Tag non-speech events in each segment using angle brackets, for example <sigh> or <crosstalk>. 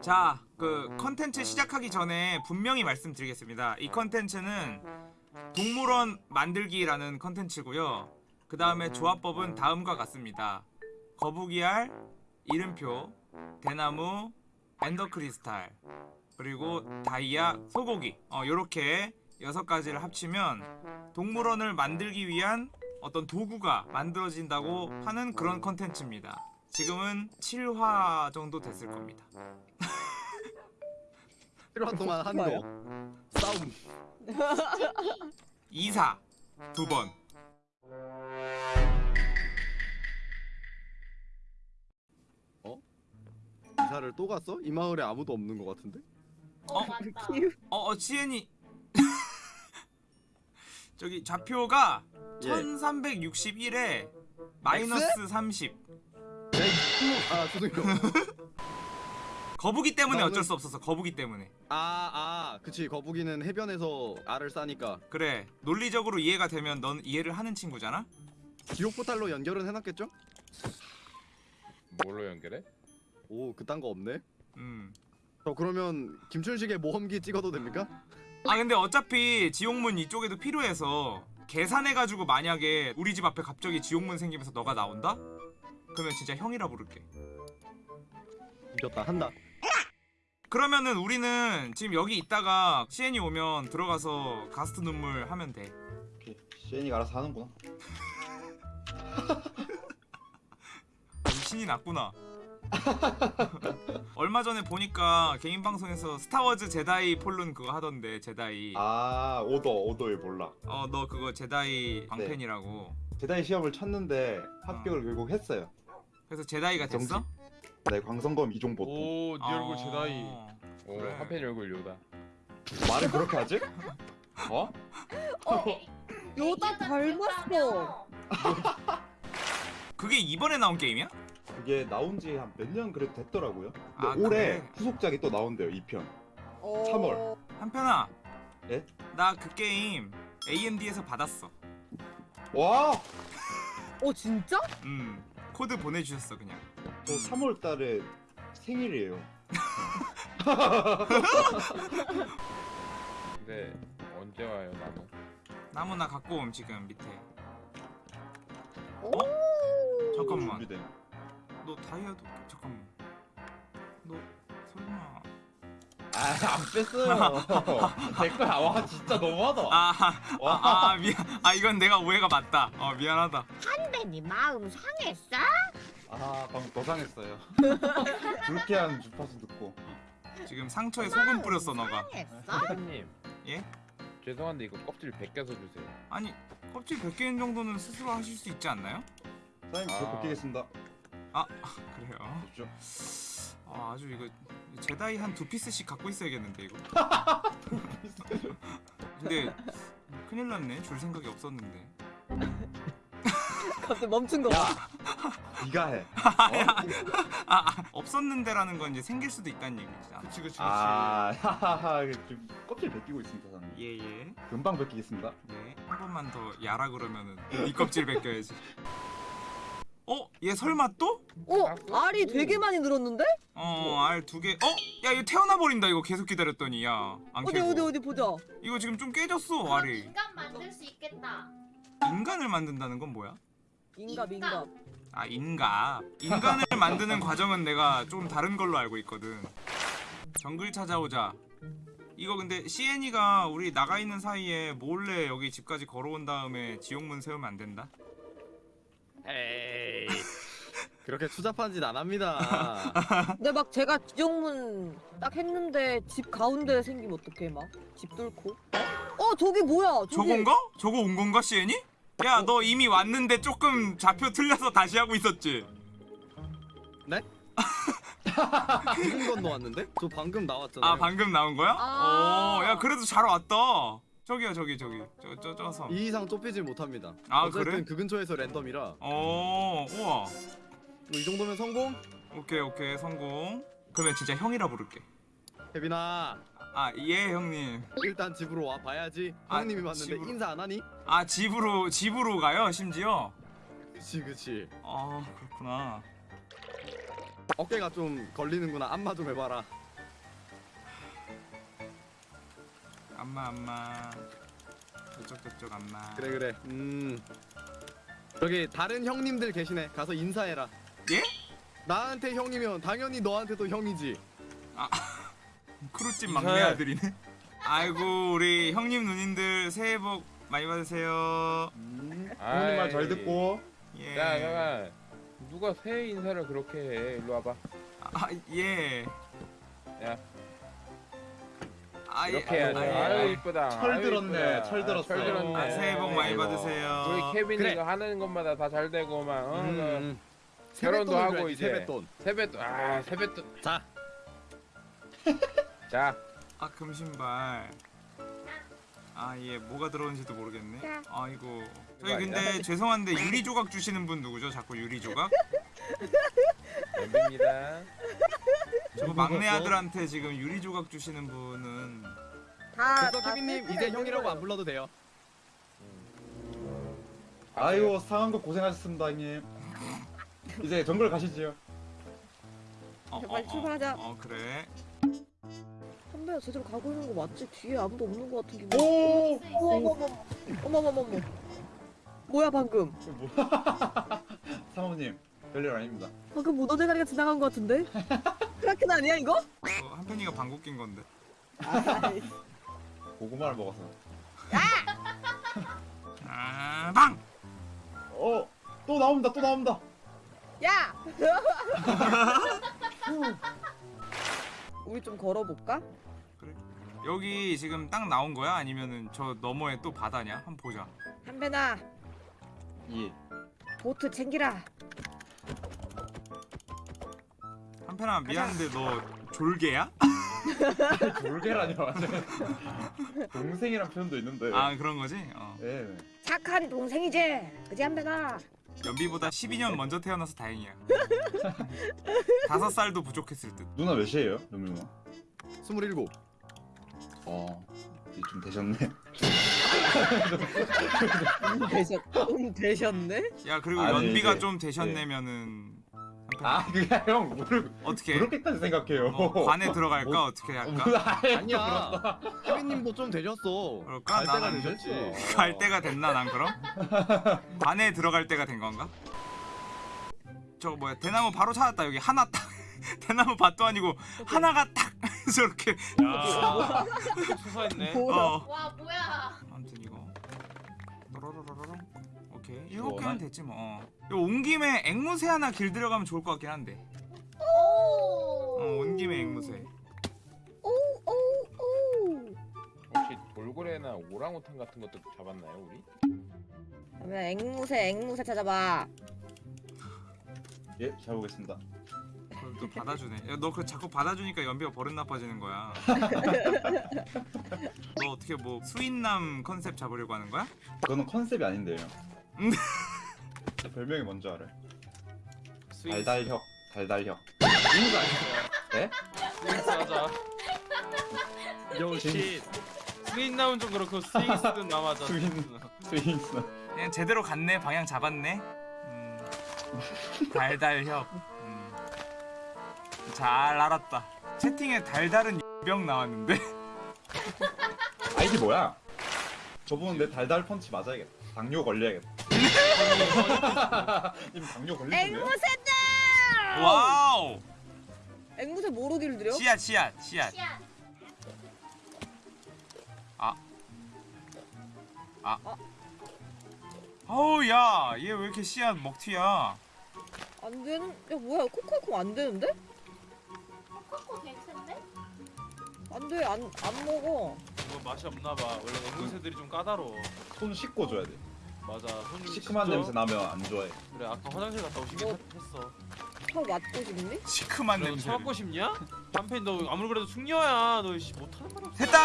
자, 그 컨텐츠 시작하기 전에 분명히 말씀드리겠습니다. 이 컨텐츠는 동물원 만들기라는 컨텐츠고요. 그 다음에 조합법은 다음과 같습니다. 거북이알, 이름표, 대나무, 엔더크리스탈, 그리고 다이아, 소고기 어, 요렇게 여섯 가지를 합치면 동물원을 만들기 위한 어떤 도구가 만들어진다고 하는 그런 컨텐츠입니다. 지금은 7화 정도 됐을 겁니다. <laughs> 1화 동안 한 뭐예요? 거 싸움 <laughs> 2사 두 번. 이사를 또 갔어? 이 마을에 아무도 없는 것 같은데? 어? <laughs> 어. 어, 어 지엔이 저기 좌표가 예. 1361에 마이너스 30. 아 죄송해요 <laughs> 거북이 때문에 나는- 어쩔 수 없었어. 거북이 때문에. 아아 그치 거북이는 해변에서 알을 싸니까 그래. 논리적으로 이해가 되면 넌 이해를 하는 친구잖아. 지옥 포탈로 연결은 해놨겠죠? 뭘로 연결해? 오 그딴 거 없네 음. 저 그러면 김춘식의 모험기 찍어도 됩니까? 아 근데 어차피 지옥문 이쪽에도 필요해서 계산해가지고 만약에 우리 집 앞에 갑자기 지옥문 생기면서 너가 나온다? 그러면 진짜 형이라 부를게. 이겼다 한다 그러면은 우리는 지금 여기 있다가 CN이 오면 들어가서 가스트 눈물 하면 돼. 시엔이가 알아서 하는구나. 아, 신이 났구나. <laughs> 얼마 전에 보니까 개인 방송에서 스타워즈 제다이 폴룬 그거 하던데 제다이. 아 오더 오더에 몰라. 어 너 그거 제다이 광팬이라고. 제다이 시험을 쳤는데 합격을 결국 했어요. 그래서 제다이가 됐어? 네 광성검 이종 보통. 오, 네 얼굴 제다이. 어. 오, 그래. 한팬 얼굴 요다. 말을 그렇게 하지? <laughs> 어? 어, 요다 닮았어. 그게 이번에 나온 게임이야? 그게 나온 지 한 몇 년 그래도 됐더라고요. 근데 아, 올해 그래? 후속작이 또 나온대요 2편. 어... 3월. 한편아. 예? 나 그 게임 AMD에서 받았어. 와! 어 진짜? 음. 코드 보내주셨어 그냥. 저 3월 달에 생일이에요. <laughs> 근데 언제 와요, 나무? 나무 나 갖고 옴 지금 밑에. 오. 잠깐만. 준비된. 너 다이아도 잠깐만. 아안 뺐어요. <laughs> 내 거야. 와 진짜 너무하다. 아, 와. 아, 아 미안. 아 이건 내가 오해가 맞다. 어 미안하다. 한배니 마음 상했어? 아 방금 더 상했어요. <laughs> 불쾌한 주파수 듣고. 지금 상처에 소금 뿌렸어 너가. 사장님. 예? 죄송한데 이거 껍질 벗겨서 주세요. 아니 껍질 100개인 정도는 스스로 하실 수 있지 않나요? 사장님 저 아. 벗기겠습니다. 아 그래요. 보십시오. 아, 아주 이거 제다이 한 두 피스씩 갖고 있어야겠는데 이거. <laughs> 근데 큰일 났네. 줄 생각이 없었는데. 갑자기 멈춘 거. 야, 봐. 네가 해. 아, 아 없었는데라는 건 이제 생길 수도 있다는 얘기잖아. 그치, 그치, 아, 하하하. <laughs> 지금 껍질 벗기고 있습니다, 사장님. 예예. 금방 벗기겠습니다. 네. 한 번만 더 야라 그러면은 이 껍질 벗겨야지. <laughs> 어? 얘 설마 또? 어 알이 되게 많이 늘었는데? 어, 알 두 개. 어? 야, 이거 태어나 버린다. 이거 계속 기다렸더니 야. 안 어디. 어디 어디 보자. 이거 지금 좀 깨졌어, 알이. 인간 만들 수 있겠다. 인간을 만든다는 건 뭐야? 인갑 인갑. 인갑. 아, 인가. 인간을 <laughs> 만드는 과정은 내가 좀 다른 걸로 알고 있거든. 정글 찾아오자. 이거 근데 CN이가 우리 나가 있는 사이에 몰래 여기 집까지 걸어온 다음에 지옥문 세우면 안 된다. 에이. 그렇게 추잡한 짓 안 합니다 <laughs> 근데 막 제가 지정문 딱 했는데 집 가운데 생기면 어떡해 막? 집 뚫고? 어 저기 뭐야? 저기 저건가? 저거 온 건가, CN이? 야, 너 이미 왔는데 조금 좌표 틀려서 다시 하고 있었지? <laughs> 무슨 건너 왔는데? 저 방금 나왔잖아요 아, 방금 나온 거야? 아. 어, 야, 그래도 잘 왔다. 저기요, 저기, 저기. 저, 저, 저 섬. 이 이상 좁히질 못합니다 아, 어쨌든 그래? 그 근처에서 랜덤이라 어, 우와. 뭐 이 정도면 성공? 오케이 오케이 성공. 그러면 진짜 형이라 부를게. 혜빈아. 아 예 형님. 일단 집으로 와 봐야지. 아, 형님이 봤는데 집으로. 인사 안 하니? 아 집으로 집으로 가요 심지어? 그치 그치. 아 그렇구나. 어깨가 좀 걸리는구나. 안마 좀 해봐라. 안마 안마. 저쪽 저쪽 안마. 그래 그래. 음. 저기 다른 형님들 계시네. 가서 인사해라. 예? 나한테 형이면 당연히 너한테도 형이지. <laughs> 크루집 인사해. 막내 아들이네 아이고 우리 형님 누님들 새해 복 많이 받으세요 음, 부모님 말 잘 듣고. 예. 야 잠깐 누가 새해 인사를 그렇게 해 일로 와봐 아, 예. 야. 아, 이렇게 예. 해야지 아, 예. 아유 이쁘다 철 들었네, 이쁘다. 철 아, 들었어. 철 들었네 아, 새해 복 많이. 받으세요. 우리 케빈이 그래. 가 하는 것마다 다 잘 되고 막 어, 음, 그 음. 결혼도 하고 줘야지, 이제. 세뱃돈. 세뱃돈 아 세뱃돈 자, <laughs> 자 아, 금신발. 아, 예. 뭐가 들어오는지도 모르겠네. 아이고. 저희 근데 아니야? 죄송한데 유리 조각 주시는 분 누구죠? 자꾸 유리 조각? 연비입니다 저 막내 아들한테 지금 유리 조각 주시는 분은 다. 다 케빈님 이제 형이라고 안 불러도 돼요. 아이고 상한 거 고생하셨습니다 형님. 이제 정글 가시지요. 어, 빨리 출발하자. 어, 어, 그래. 선배가 제대로 가고 있는 거 맞지? 뒤에 아무도 없는 거 같은 기분. 오. 어머머머. 어머머머머. 뭐야 방금? <laughs> 사모님 별일 아닙니다. 방금 무더대가리가 지나간 거 같은데? <laughs> 크라켄 아니야 이거? 어, 한편이가 방귀 낀 건데. 아이, 고구마를 먹어서. 아, 방! 어. 또 나옵니다. 또 나옵니다. 야! <laughs> 우리 좀 걸어볼까? 여기 지금 딱 나온 거야? 아니면은 저 너머에 또 바다냐? 한번 보자. 한배나 예. 보트 챙기라. 한편아 미안한데 너 졸개야? <laughs> 완전. <laughs> 동생이란 표현도 있는데. 아 그런 거지? 어. 예. 착한 동생이지. 그지 한배나. 연비보다 12년 먼저 태어나서 다행이야. <laughs> 다섯 살도 부족했을 듯. 누나 몇이에요? 연미 누나? 스물일곱. 어. 이제 좀 되셨네. 음, <laughs> 되셨, 음, 되셨네? 야 그리고 아니, 연비가 이제- 좀 되셨네면은 아 <laughs> 그게 형 모르 어떻게? 그렇게까지 생각해요. 어, 관에 들어갈까 뭐- 어떻게 어, 할까? 아예 아니야. 케빈님도 좀 되셨어. 그럴까? 갈 때가 되셨지. 갈 때가 됐나 난 그럼? <laughs> 관에 들어갈 때가 된 건가? 저거 뭐야 대나무 바로 찾았다 여기 하나 딱 <laughs> 대나무 밭도 아니고 하나가 딱 저렇게 야 수사했네. 어 와 뭐야? 아무튼 이거 오케이 일곱 시원하네. 됐지 뭐 어. 온 김에 앵무새 하나 길 들어가면 좋을 것 같긴 한데 오. 어온 김에 앵무새 오오오. 혹시 돌고래나 오랑우탄 같은 것도 잡았나요 우리? 그러면 앵무새 앵무새 찾아봐. 예, 잘 보겠습니다. 그걸 또 받아주네 야, 너 그 자꾸 받아주니까 연비가 버릇 나빠지는 거야 <laughs> 너 어떻게 뭐 수인남 컨셉 잡으려고 하는 거야? 그거는 컨셉이 아닌데요. <laughs> 음. 제 별명이 뭔지 알아요? 스윙스 달달혁, 달달혁. 스윙스 하자. 역시 스윙 나온 좀 그렇고 스윙스는 남아자. <laughs> 스윙. 스윙스. 그냥 제대로 갔네 방향 잡았네 음, 달달협 음. 잘 알았다 채팅에 달달은 병 나왔는데 아이디 뭐야? 저분 내 달달 펀치 맞아야겠다. 당뇨 걸려야겠다. 님 당뇨 걸리셨네요? 앵무새들! wow 앵무새 뭐로 길들여? 씨앗 씨앗 씨앗 씨앗. 어우 야 얘 왜 이렇게 씨앗 먹튀야 안 되는? 야 뭐야 코코코 안 되는데? 코코 괜찮네? 안 돼, 안, 안 먹어. 이거 맛이 없나 봐. 원래 앵무새들이 좀 까다로워. 손 씻고 줘야 돼. 맞아. 시큼한 씻죠? 냄새 나면 안 좋아해. 그래 아까 화장실 갔다 오시긴 뭐. 했- 했어. 혀 맞고 싶니? 시큼한 너 냄새 처먹고 싶냐? 한팬 너 아무리 그래도 숙녀야. 너 씨, 못하는 말 없어. 됐다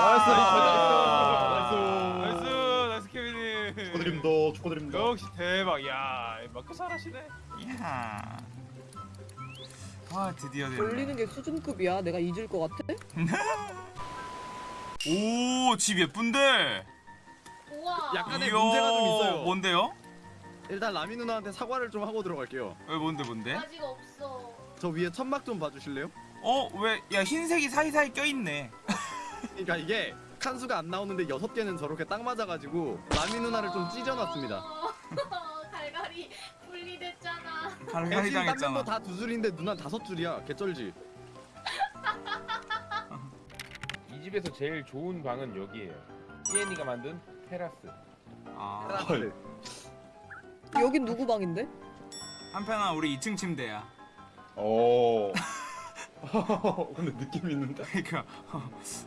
nice, 아, nice, nice nice 케빈님. 축하드립니다. 축하드립니다. 역시 대박. 야 마크 잘하시네. 이야 아 드디어 됐네 돌리는 게 수준급이야. 내가 잊을 것 같아? <laughs> 오집 예쁜데. 약간의 이야, 문제가 좀 있어요. 뭔데요? 일단 라미 누나한테 사과를 좀 하고 들어갈게요. 왜 뭔데 뭔데? 아직 없어. 저 위에 천막 좀 봐주실래요? 어 왜 야 흰색이 사이사이 껴있네 그러니까 이게 칸수가 안 나오는데 여섯 개는 저렇게 딱 맞아가지고 라미 누나를 좀 찢어놨습니다. 어, 갈갈이 분리됐잖아. 갈갈이 당했잖아. 멤버 다두 줄인데 누나 다섯 줄이야. 개쩔지. <laughs> 이 집에서 제일 좋은 방은 여기에요. 시엔이가 만든 테라스. 아, 테라스. 여긴 누구 방인데? 한편아 우리 2층 침대야. 오. <laughs> 근데 느낌 있는데? 그러니까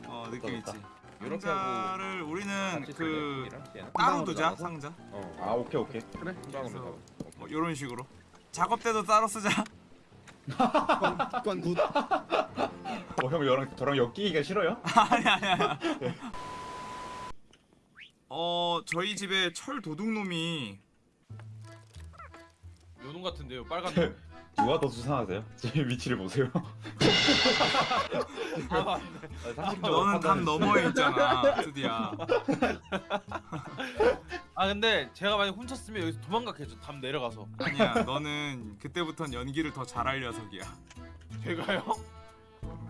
어 느낌 있지. 이렇게 상자를 우리는 그? 따로 두자? 상자. 어. 아 오케이 오케이. 그래. 그래서-. 뭐 이런 식으로. 작업 때도 따로 쓰자. 관 good. <laughs> 어, 형 저랑 저랑 엮이기가 싫어요? <laughs> 아니 아니 아니. 어 저희 집에 철 도둑놈이 요놈 같은데요 빨간 놈. <laughs> 누가 더 수상하세요? 제 위치를 보세요. 아, 너는 담. 너머에 있잖아 드디어. <laughs> 아 근데 제가 만약 훔쳤으면 여기서 도망갔겠죠 담 내려가서 아니야 너는 그때부턴 연기를 더 잘할 녀석이야. 제가요?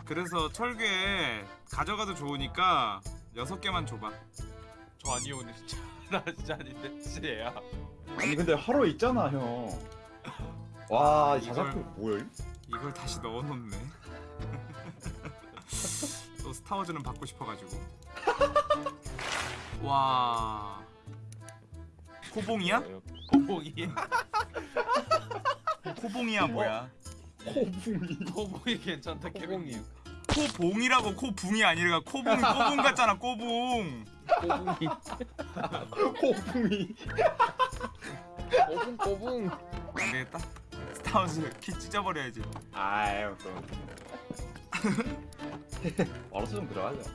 그래서 철괴 가져가도 좋으니까 여섯 개만 줘봐. 저 아니요 근데 진짜 <laughs> 나 진짜 아닌데 진짜 얘야 아니 근데 하루 있잖아 형. 와 아, 이걸- 뭐야? 이걸 다시 넣어놓네. <laughs> 또 스타워즈는 받고 싶어가지고. 와. 코봉이야? <laughs> 어, 고봉이 코봉이야 뭐야? 코붕이. 고봉이 괜찮다 케빈님 코봉이라고 코붕이 아니라 코봉이 꼬붕 같잖아 꼬붕. 꼬붕이. 코붕이. 꼬붕 꼬붕. 안 되겠다. 스타워즈 키 찢어버려야지. 아유 그럼. <laughs> 바로 수정 들어가죠.